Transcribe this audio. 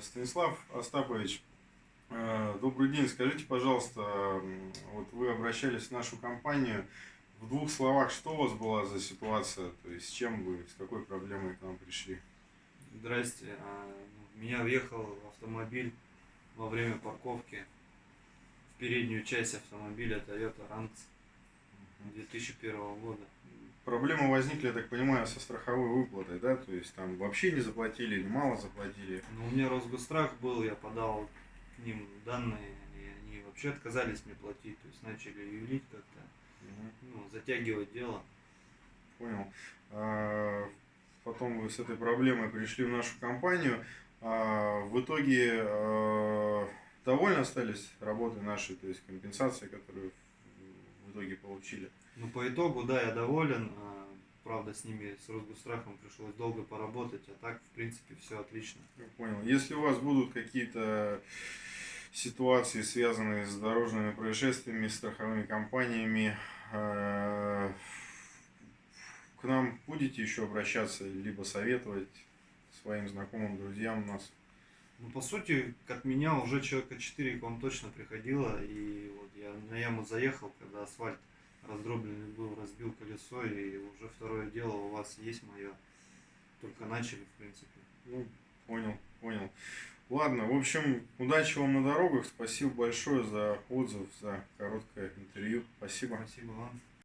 Станислав Остапович, э, добрый день. Скажите, пожалуйста, вот вы обращались в нашу компанию. В двух словах, что у вас была за ситуация? То есть с чем вы, с какой проблемой к нам пришли? Здрасте. А, В меня въехал автомобиль во время парковки в переднюю часть автомобиля Toyota Ranx 2001 года. Проблемы возникли, я так понимаю, со страховой выплатой, да? То есть там вообще не заплатили или мало заплатили? Но у меня Росгострах был, я подал к ним данные, и они вообще отказались мне платить, то есть начали юлить как-то, Мгм. ну, затягивать дело. Понял. А, Потом вы с этой проблемой пришли в нашу компанию. А, В итоге а, довольны остались работой нашей, то есть компенсацией, которую в итоге получили? Ну, по итогу, да, я доволен. а, Правда, с ними, с Росгострахом пришлось долго поработать, а так, в принципе, все отлично. Я понял. Если у вас будут какие-то ситуации, связанные с дорожными происшествиями, страховыми компаниями, э, к нам будете еще обращаться, либо советовать своим знакомым, друзьям нас? Ну, по сути, от меня уже человека 4 к вам точно приходило, и вот яму заехал, когда асфальт раздробленный был, разбил колесо, и уже второе дело у вас есть мое. Только начали, в принципе. Ну, понял, понял. Ладно, в общем, удачи вам на дорогах. Спасибо большое за отзыв, за короткое интервью. Спасибо. Спасибо вам.